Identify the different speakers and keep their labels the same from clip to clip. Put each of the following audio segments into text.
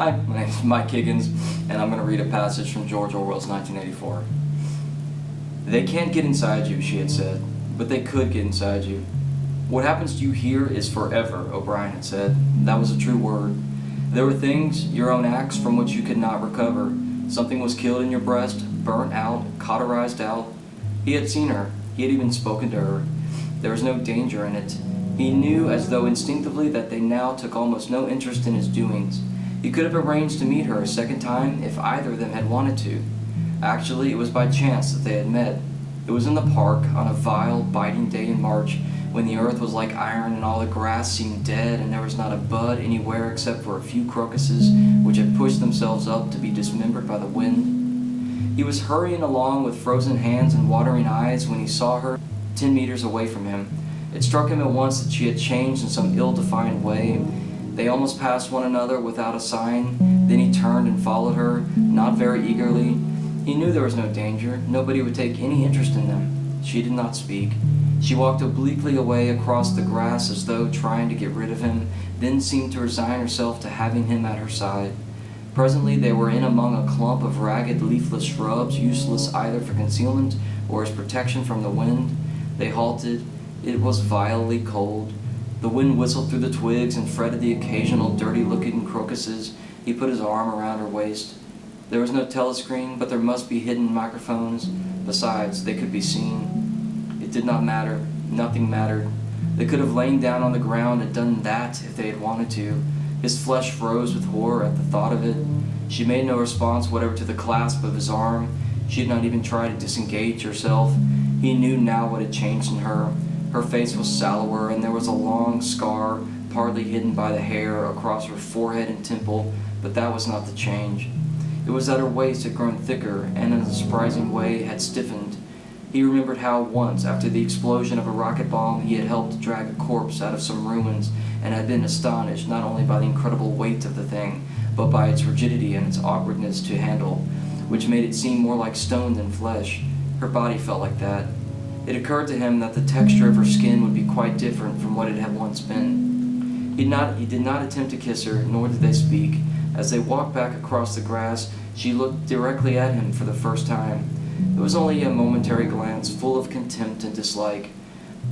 Speaker 1: Hi, my name is Mike Higgins, and I'm going to read a passage from George Orwell's 1984. They can't get inside you, she had said, but they could get inside you. What happens to you here is forever, O'Brien had said. That was a true word. There were things, your own acts, from which you could not recover. Something was killed in your breast, burnt out, cauterized out. He had seen her. He had even spoken to her. There was no danger in it. He knew as though instinctively that they now took almost no interest in his doings. He could have arranged to meet her a second time if either of them had wanted to. Actually, it was by chance that they had met. It was in the park on a vile, biting day in March when the earth was like iron and all the grass seemed dead and there was not a bud anywhere except for a few crocuses which had pushed themselves up to be dismembered by the wind. He was hurrying along with frozen hands and watering eyes when he saw her ten meters away from him. It struck him at once that she had changed in some ill-defined way. They almost passed one another without a sign. Then he turned and followed her, not very eagerly. He knew there was no danger. Nobody would take any interest in them. She did not speak. She walked obliquely away across the grass as though trying to get rid of him, then seemed to resign herself to having him at her side. Presently they were in among a clump of ragged leafless shrubs, useless either for concealment or as protection from the wind. They halted. It was vilely cold. The wind whistled through the twigs and fretted the occasional dirty-looking crocuses. He put his arm around her waist. There was no telescreen, but there must be hidden microphones. Besides, they could be seen. It did not matter. Nothing mattered. They could have lain down on the ground and done that if they had wanted to. His flesh froze with horror at the thought of it. She made no response whatever to the clasp of his arm. She had not even tried to disengage herself. He knew now what had changed in her. Her face was sallower, and there was a long scar, partly hidden by the hair, across her forehead and temple, but that was not the change. It was that her waist had grown thicker, and in a surprising way had stiffened. He remembered how once, after the explosion of a rocket bomb, he had helped drag a corpse out of some ruins, and had been astonished not only by the incredible weight of the thing, but by its rigidity and its awkwardness to handle, which made it seem more like stone than flesh. Her body felt like that. It occurred to him that the texture of her skin would be quite different from what it had once been. He, did, not, he did not attempt to kiss her, nor did they speak. As they walked back across the grass, she looked directly at him for the first time. It was only a momentary glance, full of contempt and dislike.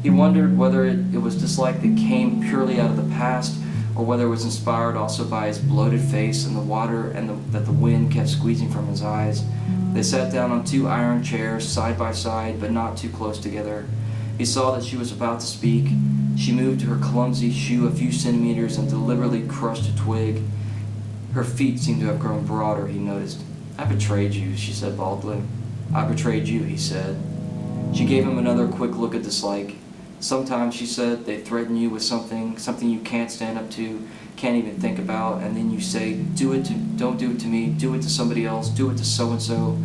Speaker 1: He wondered whether it, it was dislike that came purely out of the past, or whether it was inspired also by his bloated face and the water and the, that the wind kept squeezing from his eyes. They sat down on two iron chairs, side by side, but not too close together. He saw that she was about to speak. She moved her clumsy shoe a few centimeters and deliberately crushed a twig. Her feet seemed to have grown broader, he noticed. I betrayed you, she said baldly. I betrayed you, he said. She gave him another quick look of dislike. Sometimes, she said, they threaten you with something, something you can't stand up to, can't even think about, and then you say, do it to, don't do it to me, do it to somebody else, do it to so-and-so,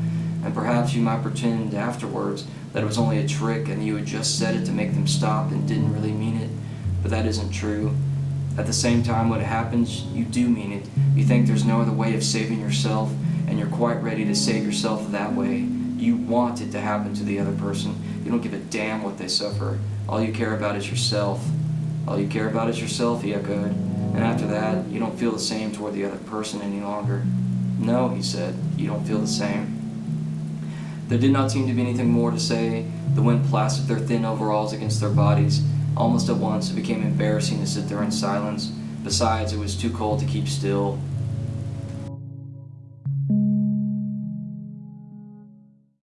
Speaker 1: and perhaps you might pretend afterwards that it was only a trick and you had just said it to make them stop and didn't really mean it, but that isn't true. At the same time, when it happens, you do mean it. You think there's no other way of saving yourself, and you're quite ready to save yourself that way. You want it to happen to the other person. You don't give a damn what they suffer. All you care about is yourself. All you care about is yourself, he echoed. And after that, you don't feel the same toward the other person any longer. No, he said, you don't feel the same. There did not seem to be anything more to say. The wind plastered their thin overalls against their bodies. Almost at once, it became embarrassing to sit there in silence. Besides, it was too cold to keep still.